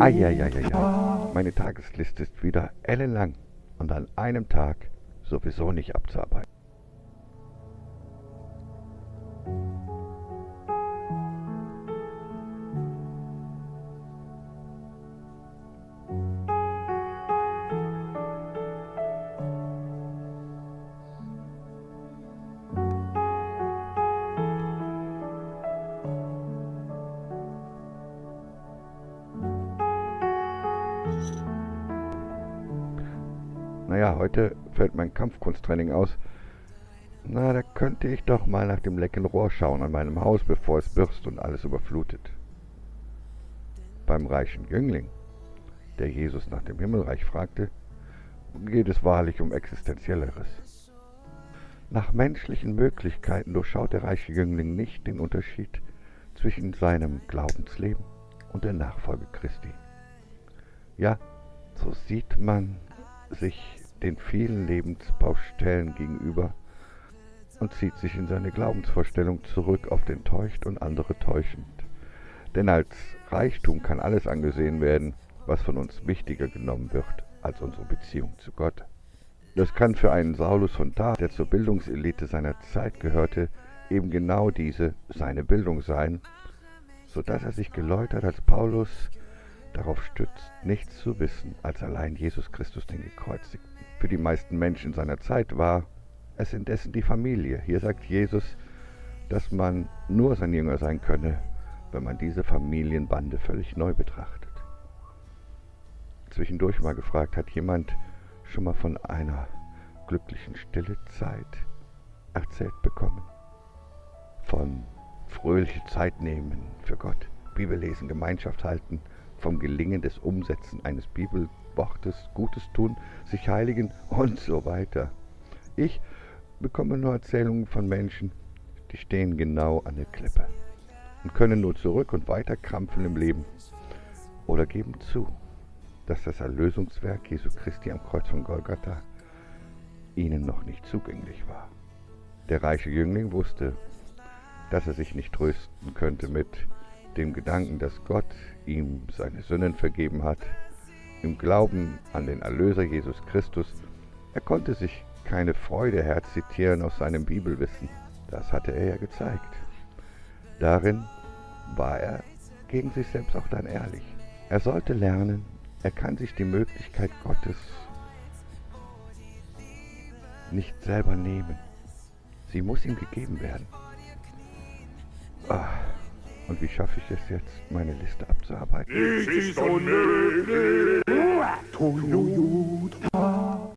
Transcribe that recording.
Eieieiei. Meine Tagesliste ist wieder ellenlang und an einem Tag sowieso nicht abzuarbeiten. Naja, heute fällt mein Kampfkunsttraining aus. Na, da könnte ich doch mal nach dem lecken Rohr schauen an meinem Haus, bevor es birst und alles überflutet. Beim reichen Jüngling, der Jesus nach dem Himmelreich fragte, geht es wahrlich um Existenzielleres. Nach menschlichen Möglichkeiten durchschaut der reiche Jüngling nicht den Unterschied zwischen seinem Glaubensleben und der Nachfolge Christi. Ja, so sieht man sich den vielen Lebensbaustellen gegenüber und zieht sich in seine Glaubensvorstellung zurück, auf den täuscht und andere täuschend. Denn als Reichtum kann alles angesehen werden, was von uns wichtiger genommen wird als unsere Beziehung zu Gott. Das kann für einen Saulus von Tarth, der zur Bildungselite seiner Zeit gehörte, eben genau diese seine Bildung sein, so dass er sich geläutert als Paulus darauf stützt, nichts zu wissen als allein Jesus Christus den Gekreuzigten. Für die meisten Menschen seiner Zeit war es indessen die Familie. Hier sagt Jesus, dass man nur sein Jünger sein könne, wenn man diese Familienbande völlig neu betrachtet. Zwischendurch mal gefragt, hat jemand schon mal von einer glücklichen stille Zeit erzählt bekommen? Von fröhliche Zeit nehmen für Gott, Bibel lesen, Gemeinschaft halten, vom Gelingen des Umsetzen eines Bibelwortes, Gutes tun, sich heiligen und so weiter. Ich bekomme nur Erzählungen von Menschen, die stehen genau an der Klippe und können nur zurück und weiter krampfen im Leben oder geben zu, dass das Erlösungswerk Jesu Christi am Kreuz von Golgatha ihnen noch nicht zugänglich war. Der reiche Jüngling wusste, dass er sich nicht trösten könnte mit dem Gedanken, dass Gott ihm seine Sünden vergeben hat, im Glauben an den Erlöser Jesus Christus. Er konnte sich keine Freude herzitieren aus seinem Bibelwissen. Das hatte er ja gezeigt. Darin war er gegen sich selbst auch dann ehrlich. Er sollte lernen, er kann sich die Möglichkeit Gottes nicht selber nehmen. Sie muss ihm gegeben werden. Ah. Und wie schaffe ich es jetzt, meine Liste abzuarbeiten? Es ist unmöglich!